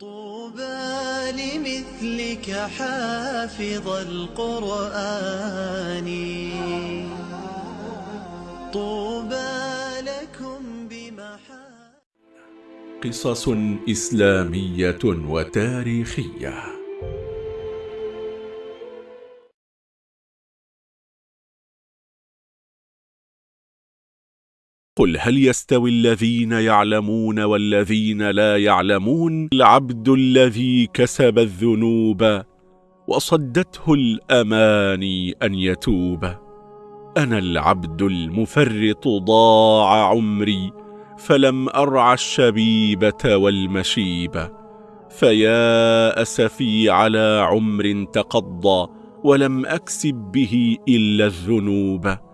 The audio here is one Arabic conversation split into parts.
طوبى لمثلك حافظ القرآن. طوبى لكم بمحا قصص إسلامية وتاريخية. قل هل يستوي الذين يعلمون والذين لا يعلمون؟ العبد الذي كسب الذنوب وصدته الأماني أن يتوب. أنا العبد المفرط ضاع عمري فلم أرعى الشبيبة والمشيبة فيا أسفي على عمر تقضى ولم أكسب به إلا الذنوب.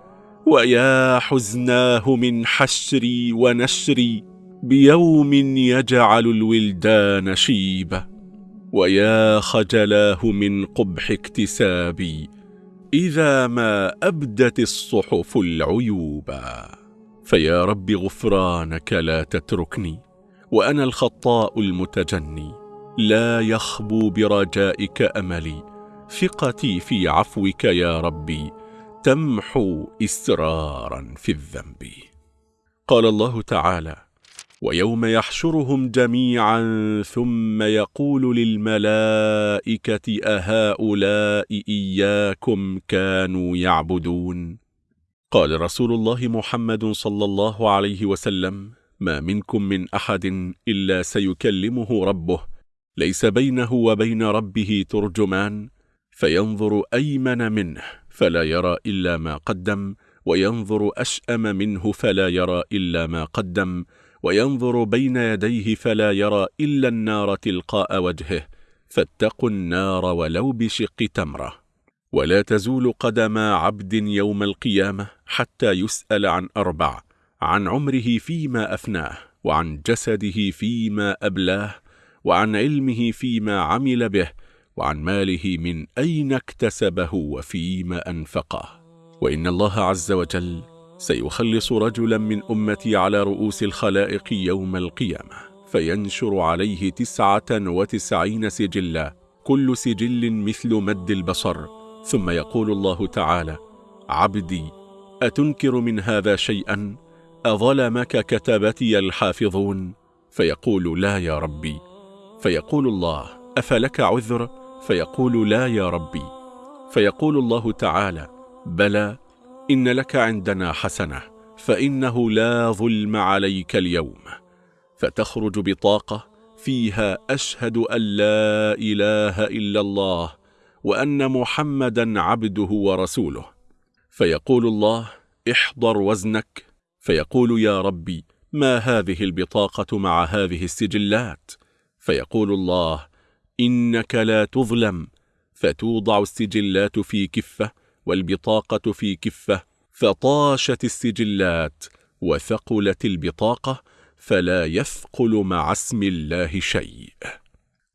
ويا حزناه من حشري ونشري بيوم يجعل الولدان شيبة. ويا خجلاه من قبح اكتسابي إذا ما أبدت الصحف العيوبا فيا رب غفرانك لا تتركني وأنا الخطاء المتجني. لا يخبو برجائك أملي ثقتي في عفوك يا ربي. تمحو إسرارا في الذنب. قال الله تعالى ويوم يحشرهم جميعا ثم يقول للملائكة أهؤلاء إياكم كانوا يعبدون؟ قال رسول الله محمد صلى الله عليه وسلم ما منكم من أحد إلا سيكلمه ربه ليس بينه وبين ربه ترجمان فينظر أيمن منه. فلا يرى إلا ما قدم وينظر أشأم منه فلا يرى إلا ما قدم وينظر بين يديه فلا يرى إلا النار تلقاء وجهه فاتقوا النار ولو بشق تمرة. ولا تزول قدم عبد يوم القيامة حتى يسأل عن أربع عن عمره فيما أفناه وعن جسده فيما أبلاه وعن علمه فيما عمل به وعن ماله من أين اكتسبه وفيما أنفقه. وإن الله عز وجل سيخلص رجلا من أمتي على رؤوس الخلائق يوم القيامة فينشر عليه تسعة وتسعين سجلا كل سجل مثل مد البصر. ثم يقول الله تعالى عبدي أتنكر من هذا شيئا؟ أظلمك كتبتي الحافظون؟ فيقول لا يا ربي. فيقول الله أفلك عذر؟ فيقول لا يا ربي. فيقول الله تعالى بلى إن لك عندنا حسنة فإنه لا ظلم عليك اليوم. فتخرج بطاقة فيها أشهد أن لا إله إلا الله وأن محمدا عبده ورسوله. فيقول الله احضر وزنك. فيقول يا ربي ما هذه البطاقة مع هذه السجلات؟ فيقول الله إنك لا تظلم فتوضع السجلات في كفة والبطاقة في كفة فطاشت السجلات وثقلت البطاقة فلا يثقل مع اسم الله شيء.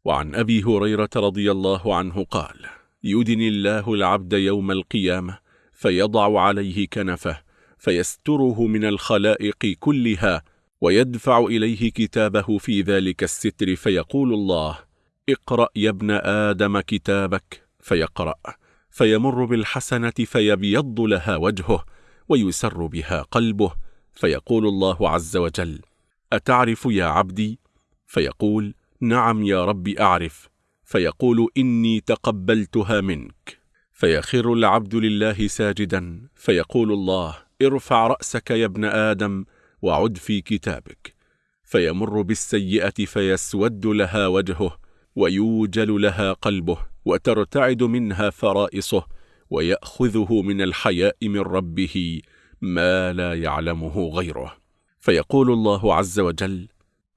وعن أبي هريرة رضي الله عنه قال يدني الله العبد يوم القيامة فيضع عليه كنفه فيستره من الخلائق كلها ويدفع إليه كتابه في ذلك الستر فيقول الله اقرأ يا ابن آدم كتابك فيقرأ فيمر بالحسنة فيبيض لها وجهه ويسر بها قلبه فيقول الله عز وجل أتعرف يا عبدي؟ فيقول نعم يا رب أعرف. فيقول إني تقبلتها منك. فيخر العبد لله ساجدا فيقول الله ارفع رأسك يا ابن آدم وعد في كتابك. فيمر بالسيئة فيسود لها وجهه ويوجل لها قلبه وترتعد منها فرائصه ويأخذه من الحياء من ربه ما لا يعلمه غيره. فيقول الله عز وجل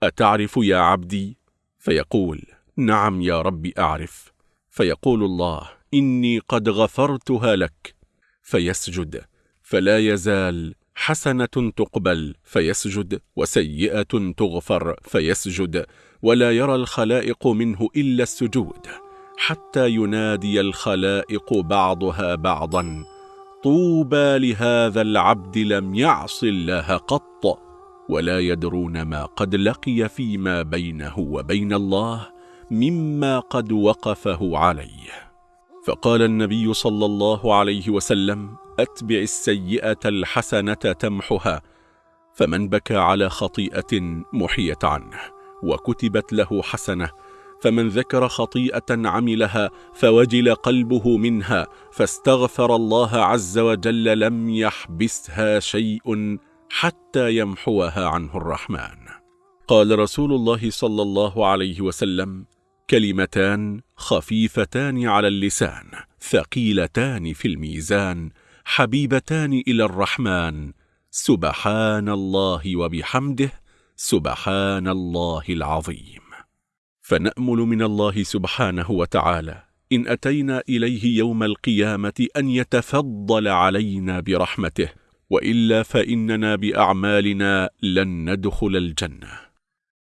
أتعرف يا عبدي؟ فيقول نعم يا رب أعرف. فيقول الله إني قد غفرتها لك. فيسجد فلا يزال حسنة تقبل. فيسجد وسيئة تغفر. فيسجد ولا يرى الخلائق منه إلا السجود حتى ينادي الخلائق بعضها بعضا طوبى لهذا العبد لم يعص الله قط ولا يدرون ما قد لقي فيما بينه وبين الله مما قد وقفه عليه. فقال النبي صلى الله عليه وسلم أتبع السيئة الحسنة تمحها فمن بكى على خطيئة محيت عنه. وكتبت له حسنة فمن ذكر خطيئة عملها فوجل قلبه منها فاستغفر الله عز وجل لم يحبسها شيء حتى يمحوها عنه الرحمن. قال رسول الله صلى الله عليه وسلم كلمتان خفيفتان على اللسان ثقيلتان في الميزان حبيبتان إلى الرحمن سبحان الله وبحمده سبحان الله العظيم. فنأمل من الله سبحانه وتعالى إن أتينا إليه يوم القيامة أن يتفضل علينا برحمته وإلا فإننا بأعمالنا لن ندخل الجنة.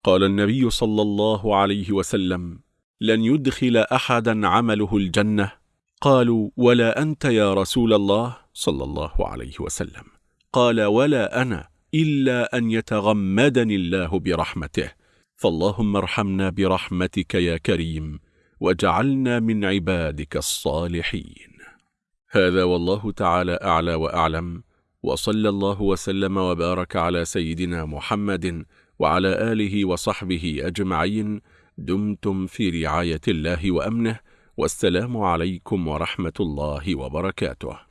قال النبي صلى الله عليه وسلم لن يدخل أحدا عمله الجنة. قالوا ولا أنت يا رسول الله؟ صلى الله عليه وسلم. قال ولا أنا. إلا أن يتغمدني الله برحمته. فاللهم ارحمنا برحمتك يا كريم وجعلنا من عبادك الصالحين. هذا والله تعالى أعلى وأعلم وصلى الله وسلم وبارك على سيدنا محمد وعلى آله وصحبه أجمعين. دمتم في رعاية الله وأمنه والسلام عليكم ورحمة الله وبركاته.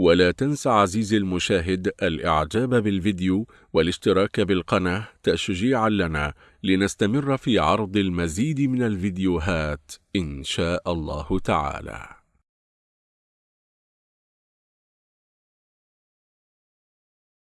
ولا تنس عزيزي المشاهد الإعجاب بالفيديو والاشتراك بالقناة تشجيعا لنا لنستمر في عرض المزيد من الفيديوهات إن شاء الله تعالى.